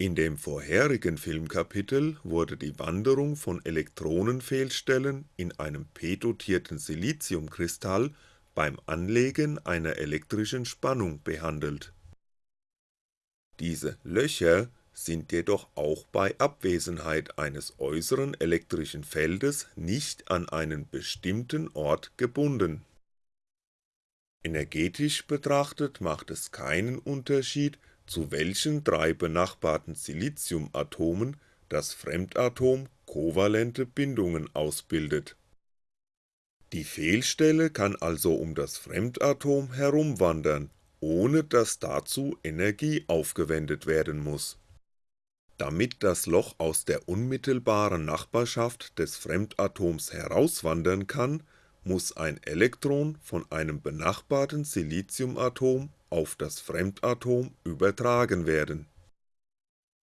In dem vorherigen Filmkapitel wurde die Wanderung von Elektronenfehlstellen in einem p-dotierten Siliziumkristall beim Anlegen einer elektrischen Spannung behandelt. Diese Löcher sind jedoch auch bei Abwesenheit eines äußeren elektrischen Feldes nicht an einen bestimmten Ort gebunden. Energetisch betrachtet macht es keinen Unterschied zu welchen drei benachbarten Siliziumatomen das Fremdatom kovalente Bindungen ausbildet. Die Fehlstelle kann also um das Fremdatom herumwandern, ohne dass dazu Energie aufgewendet werden muss. Damit das Loch aus der unmittelbaren Nachbarschaft des Fremdatoms herauswandern kann, muss ein Elektron von einem benachbarten Siliziumatom auf das Fremdatom übertragen werden.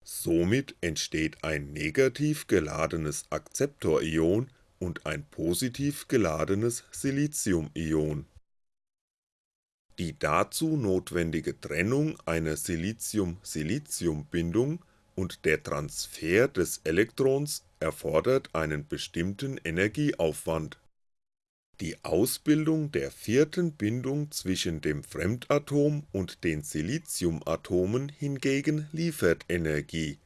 Somit entsteht ein negativ geladenes Akzeptorion und ein positiv geladenes Siliciumion. Die dazu notwendige Trennung einer Silicium-Silicium-Bindung und der Transfer des Elektrons erfordert einen bestimmten Energieaufwand die Ausbildung der vierten Bindung zwischen dem Fremdatom und den Siliciumatomen hingegen liefert Energie,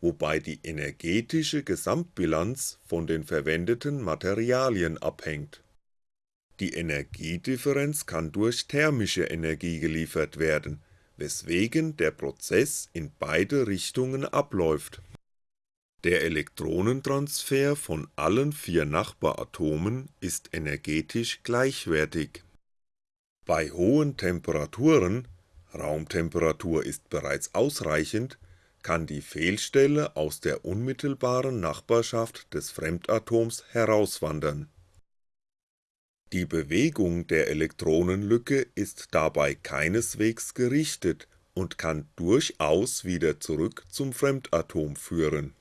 wobei die energetische Gesamtbilanz von den verwendeten Materialien abhängt. Die Energiedifferenz kann durch thermische Energie geliefert werden, weswegen der Prozess in beide Richtungen abläuft der Elektronentransfer von allen vier Nachbaratomen ist energetisch gleichwertig. Bei hohen Temperaturen (Raumtemperatur ist bereits ausreichend) kann die Fehlstelle aus der unmittelbaren Nachbarschaft des Fremdatoms herauswandern. Die Bewegung der Elektronenlücke ist dabei keineswegs gerichtet und kann durchaus wieder zurück zum Fremdatom führen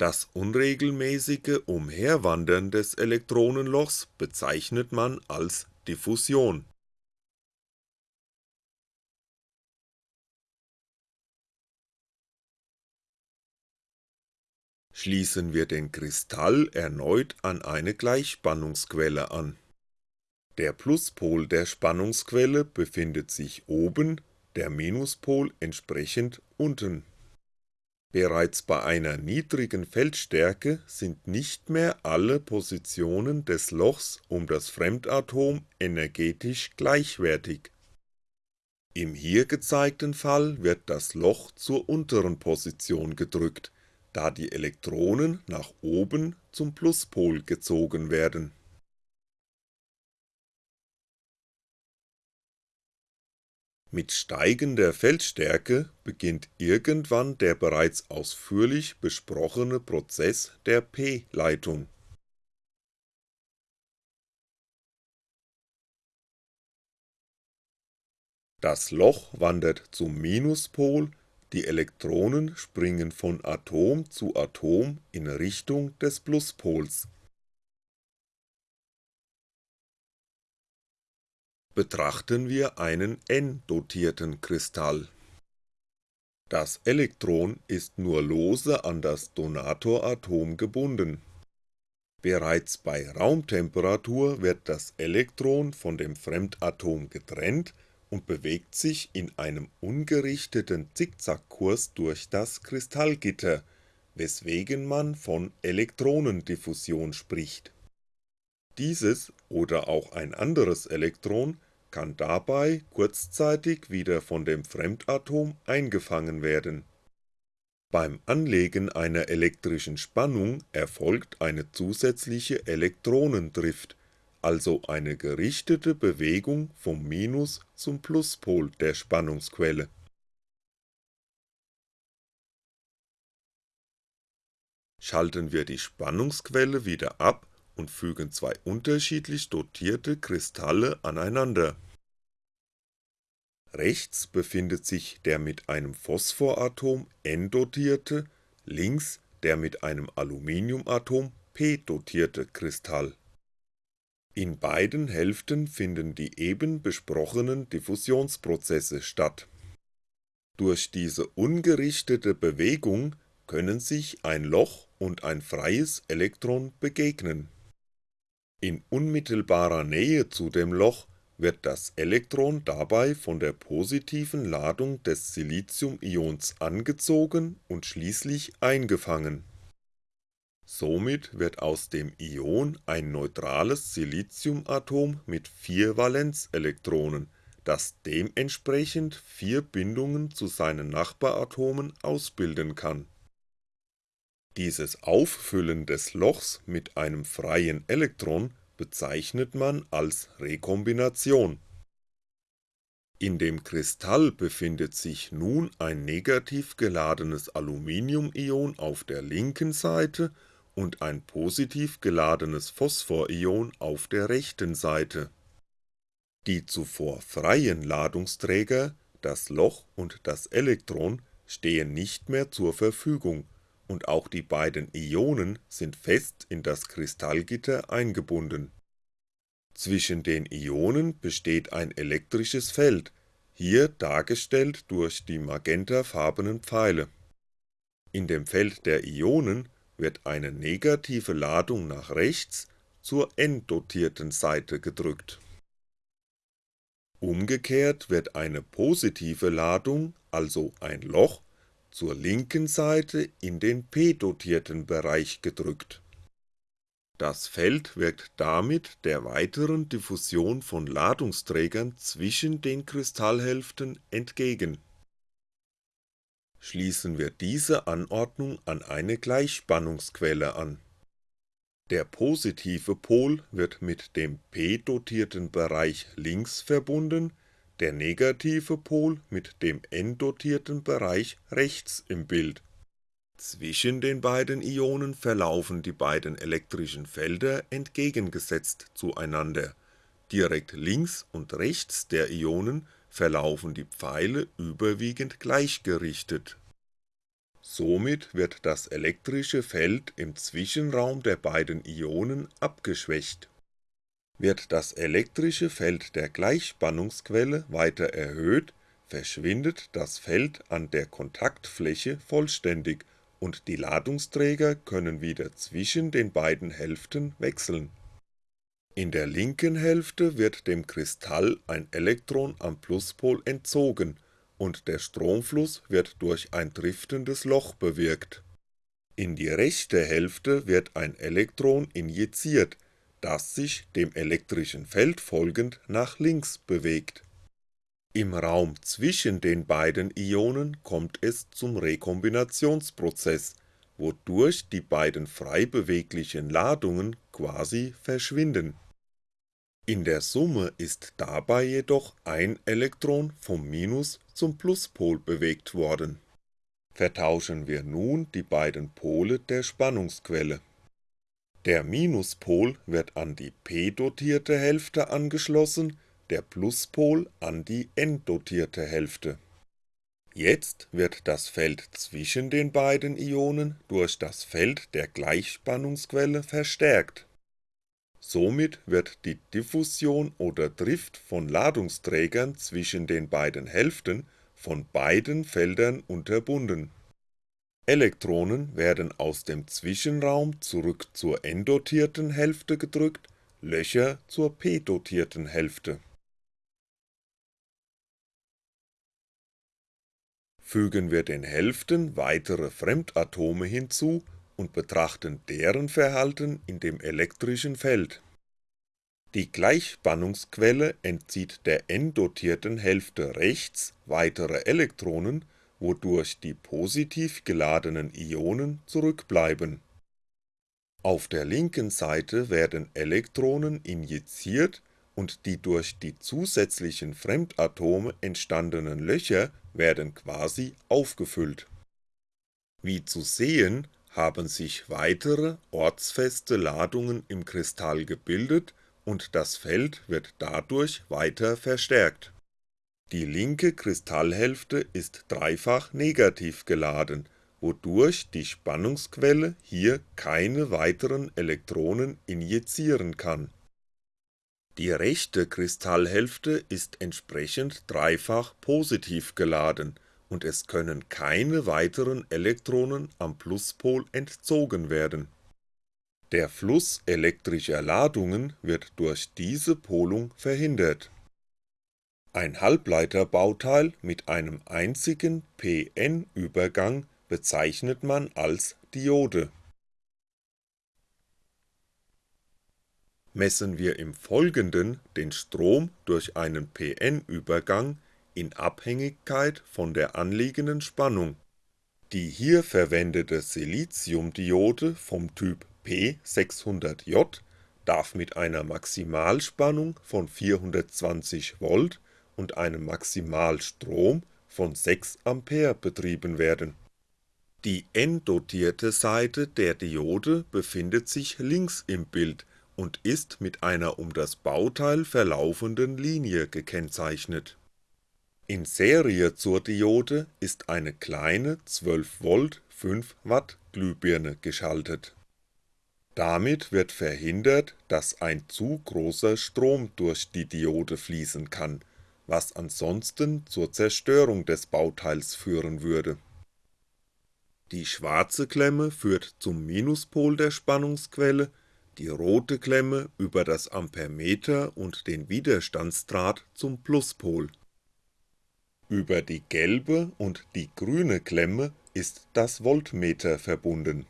das unregelmäßige Umherwandern des Elektronenlochs bezeichnet man als Diffusion. Schließen wir den Kristall erneut an eine Gleichspannungsquelle an. Der Pluspol der Spannungsquelle befindet sich oben, der Minuspol entsprechend unten Bereits bei einer niedrigen Feldstärke sind nicht mehr alle Positionen des Lochs um das Fremdatom energetisch gleichwertig. Im hier gezeigten Fall wird das Loch zur unteren Position gedrückt, da die Elektronen nach oben zum Pluspol gezogen werden Mit steigender Feldstärke beginnt irgendwann der bereits ausführlich besprochene Prozess der p-Leitung. Das Loch wandert zum Minuspol, die Elektronen springen von Atom zu Atom in Richtung des Pluspols betrachten wir einen n-dotierten Kristall. Das Elektron ist nur lose an das Donatoratom gebunden. Bereits bei Raumtemperatur wird das Elektron von dem Fremdatom getrennt und bewegt sich in einem ungerichteten Zickzackkurs durch das Kristallgitter, weswegen man von Elektronendiffusion spricht dieses oder auch ein anderes Elektron kann dabei kurzzeitig wieder von dem Fremdatom eingefangen werden. Beim Anlegen einer elektrischen Spannung erfolgt eine zusätzliche Elektronendrift, also eine gerichtete Bewegung vom Minus zum Pluspol der Spannungsquelle. Schalten wir die Spannungsquelle wieder ab und fügen zwei unterschiedlich dotierte Kristalle aneinander. Rechts befindet sich der mit einem Phosphoratom N dotierte, links der mit einem Aluminiumatom P dotierte Kristall. In beiden Hälften finden die eben besprochenen Diffusionsprozesse statt. Durch diese ungerichtete Bewegung können sich ein Loch und ein freies Elektron begegnen. In unmittelbarer Nähe zu dem Loch wird das Elektron dabei von der positiven Ladung des Siliziumions angezogen und schließlich eingefangen. Somit wird aus dem Ion ein neutrales Siliziumatom mit vier Valenzelektronen, das dementsprechend vier Bindungen zu seinen Nachbaratomen ausbilden kann. Dieses Auffüllen des Lochs mit einem freien Elektron bezeichnet man als Rekombination. In dem Kristall befindet sich nun ein negativ geladenes Aluminiumion auf der linken Seite und ein positiv geladenes Phosphorion auf der rechten Seite. Die zuvor freien Ladungsträger, das Loch und das Elektron, stehen nicht mehr zur Verfügung und auch die beiden Ionen sind fest in das Kristallgitter eingebunden. Zwischen den Ionen besteht ein elektrisches Feld, hier dargestellt durch die magentafarbenen Pfeile. In dem Feld der Ionen wird eine negative Ladung nach rechts zur n-dotierten Seite gedrückt. Umgekehrt wird eine positive Ladung, also ein Loch zur linken Seite in den p-dotierten Bereich gedrückt. Das Feld wirkt damit der weiteren Diffusion von Ladungsträgern zwischen den Kristallhälften entgegen. Schließen wir diese Anordnung an eine Gleichspannungsquelle an. Der positive Pol wird mit dem p-dotierten Bereich links verbunden der negative Pol mit dem n-dotierten Bereich rechts im Bild. Zwischen den beiden Ionen verlaufen die beiden elektrischen Felder entgegengesetzt zueinander, direkt links und rechts der Ionen verlaufen die Pfeile überwiegend gleichgerichtet. Somit wird das elektrische Feld im Zwischenraum der beiden Ionen abgeschwächt wird das elektrische Feld der Gleichspannungsquelle weiter erhöht, verschwindet das Feld an der Kontaktfläche vollständig und die Ladungsträger können wieder zwischen den beiden Hälften wechseln. In der linken Hälfte wird dem Kristall ein Elektron am Pluspol entzogen und der Stromfluss wird durch ein driftendes Loch bewirkt. In die rechte Hälfte wird ein Elektron injiziert das sich dem elektrischen Feld folgend nach links bewegt. Im Raum zwischen den beiden Ionen kommt es zum Rekombinationsprozess, wodurch die beiden frei beweglichen Ladungen quasi verschwinden. In der Summe ist dabei jedoch ein Elektron vom Minus zum Pluspol bewegt worden. Vertauschen wir nun die beiden Pole der Spannungsquelle der Minuspol wird an die p-dotierte Hälfte angeschlossen, der Pluspol an die n-dotierte Hälfte. Jetzt wird das Feld zwischen den beiden Ionen durch das Feld der Gleichspannungsquelle verstärkt. Somit wird die Diffusion oder Drift von Ladungsträgern zwischen den beiden Hälften von beiden Feldern unterbunden Elektronen werden aus dem Zwischenraum zurück zur n-dotierten Hälfte gedrückt, Löcher zur p-dotierten Hälfte. Fügen wir den Hälften weitere Fremdatome hinzu und betrachten deren Verhalten in dem elektrischen Feld. Die Gleichspannungsquelle entzieht der n-dotierten Hälfte rechts weitere Elektronen wodurch die positiv geladenen Ionen zurückbleiben. Auf der linken Seite werden Elektronen injiziert und die durch die zusätzlichen Fremdatome entstandenen Löcher werden quasi aufgefüllt. Wie zu sehen, haben sich weitere ortsfeste Ladungen im Kristall gebildet und das Feld wird dadurch weiter verstärkt die linke Kristallhälfte ist dreifach negativ geladen, wodurch die Spannungsquelle hier keine weiteren Elektronen injizieren kann. Die rechte Kristallhälfte ist entsprechend dreifach positiv geladen und es können keine weiteren Elektronen am Pluspol entzogen werden. Der Fluss elektrischer Ladungen wird durch diese Polung verhindert. Ein Halbleiterbauteil mit einem einzigen p-n-Übergang bezeichnet man als Diode. Messen wir im Folgenden den Strom durch einen p-n-Übergang in Abhängigkeit von der anliegenden Spannung. Die hier verwendete Siliziumdiode vom Typ P600J darf mit einer Maximalspannung von 420V und einem Maximalstrom von 6A betrieben werden. Die n-dotierte Seite der Diode befindet sich links im Bild und ist mit einer um das Bauteil verlaufenden Linie gekennzeichnet. In Serie zur Diode ist eine kleine 12V 5W Glühbirne geschaltet. Damit wird verhindert, dass ein zu großer Strom durch die Diode fließen kann, was ansonsten zur Zerstörung des Bauteils führen würde. Die schwarze Klemme führt zum Minuspol der Spannungsquelle, die rote Klemme über das Ampermeter und den Widerstandsdraht zum Pluspol. Über die gelbe und die grüne Klemme ist das Voltmeter verbunden.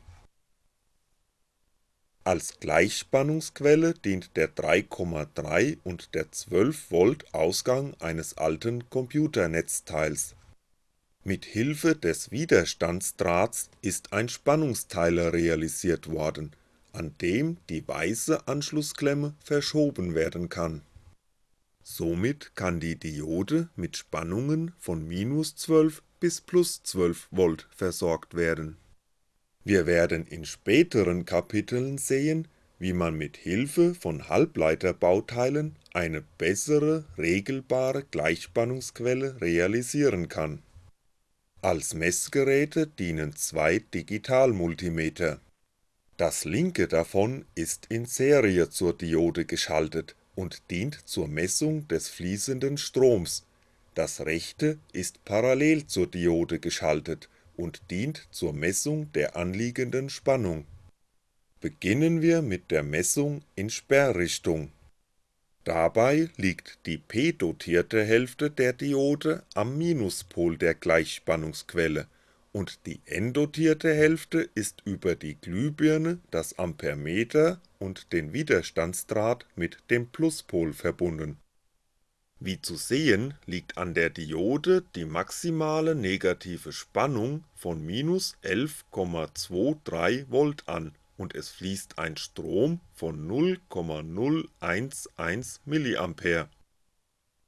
Als Gleichspannungsquelle dient der 3,3 und der 12V Ausgang eines alten Computernetzteils. Mit Hilfe des Widerstandsdrahts ist ein Spannungsteiler realisiert worden an dem die weiße Anschlussklemme verschoben werden kann. Somit kann die Diode mit Spannungen von -12 bis +12V versorgt werden. Wir werden in späteren Kapiteln sehen, wie man mit Hilfe von Halbleiterbauteilen eine bessere regelbare Gleichspannungsquelle realisieren kann. Als Messgeräte dienen zwei Digitalmultimeter das linke davon ist in Serie zur Diode geschaltet und dient zur Messung des fließenden Stroms, das rechte ist parallel zur Diode geschaltet und dient zur Messung der anliegenden Spannung. Beginnen wir mit der Messung in Sperrrichtung. Dabei liegt die p-dotierte Hälfte der Diode am Minuspol der Gleichspannungsquelle und die n-dotierte Hälfte ist über die Glühbirne, das Ampermeter und den Widerstandsdraht mit dem Pluspol verbunden. Wie zu sehen liegt an der Diode die maximale negative Spannung von minus 11,23V an und es fließt ein Strom von 0,011mA.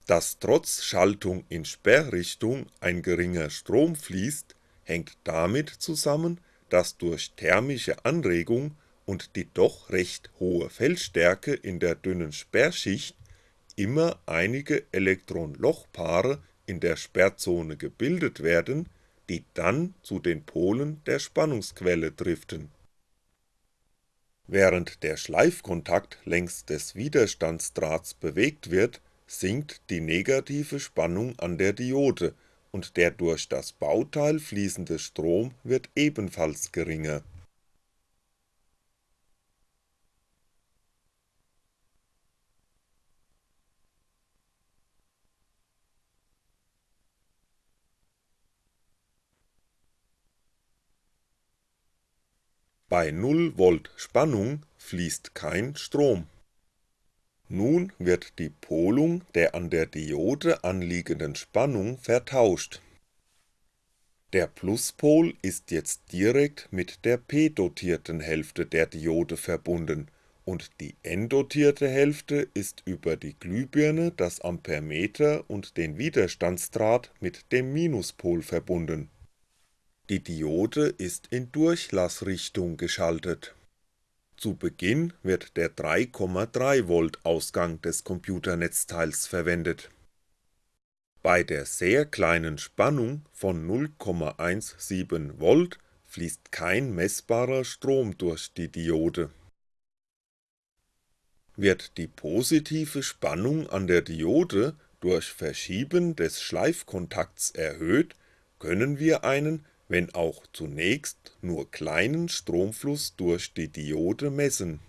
Dass trotz Schaltung in Sperrrichtung ein geringer Strom fließt hängt damit zusammen, dass durch thermische Anregung und die doch recht hohe Feldstärke in der dünnen Sperrschicht immer einige Elektron-Loch-Paare in der Sperrzone gebildet werden, die dann zu den Polen der Spannungsquelle driften. Während der Schleifkontakt längs des Widerstandsdrahts bewegt wird, sinkt die negative Spannung an der Diode und der durch das Bauteil fließende Strom wird ebenfalls geringer. Bei 0V Spannung fließt kein Strom nun wird die Polung der an der Diode anliegenden Spannung vertauscht. Der Pluspol ist jetzt direkt mit der p-dotierten Hälfte der Diode verbunden und die n-dotierte Hälfte ist über die Glühbirne, das Ampermeter und den Widerstandsdraht mit dem Minuspol verbunden. Die Diode ist in Durchlassrichtung geschaltet zu Beginn wird der 3,3V Ausgang des Computernetzteils verwendet. Bei der sehr kleinen Spannung von 0,17V fließt kein messbarer Strom durch die Diode. Wird die positive Spannung an der Diode durch Verschieben des Schleifkontakts erhöht, können wir einen, wenn auch zunächst nur kleinen Stromfluss durch die Diode messen.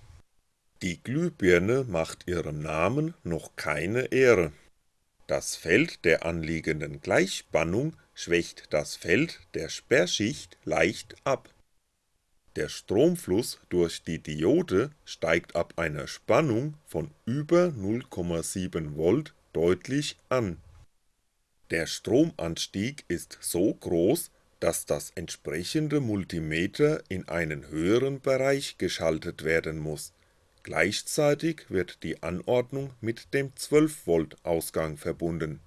Die Glühbirne macht ihrem Namen noch keine Ehre. Das Feld der anliegenden Gleichspannung schwächt das Feld der Sperrschicht leicht ab. Der Stromfluss durch die Diode steigt ab einer Spannung von über 0,7V deutlich an. Der Stromanstieg ist so groß, dass das entsprechende Multimeter in einen höheren Bereich geschaltet werden muss, gleichzeitig wird die Anordnung mit dem 12V Ausgang verbunden.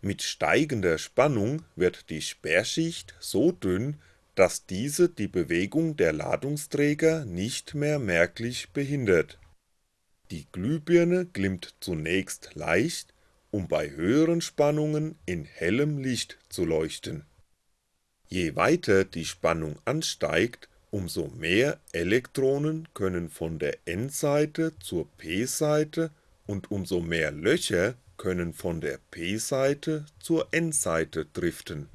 Mit steigender Spannung wird die Sperrschicht so dünn, dass diese die Bewegung der Ladungsträger nicht mehr merklich behindert. Die Glühbirne glimmt zunächst leicht, um bei höheren Spannungen in hellem Licht zu leuchten. Je weiter die Spannung ansteigt, umso mehr Elektronen können von der N-Seite zur P-Seite und umso mehr Löcher können von der P-Seite zur N-Seite driften.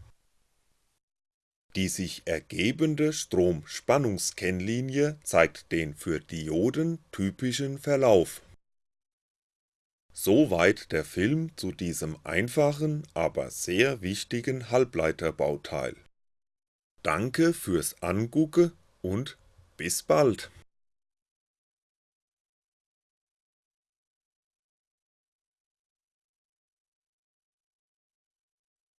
Die sich ergebende Strom-Spannungskennlinie zeigt den für Dioden typischen Verlauf. Soweit der Film zu diesem einfachen, aber sehr wichtigen Halbleiterbauteil. Danke fürs Angucke und bis bald!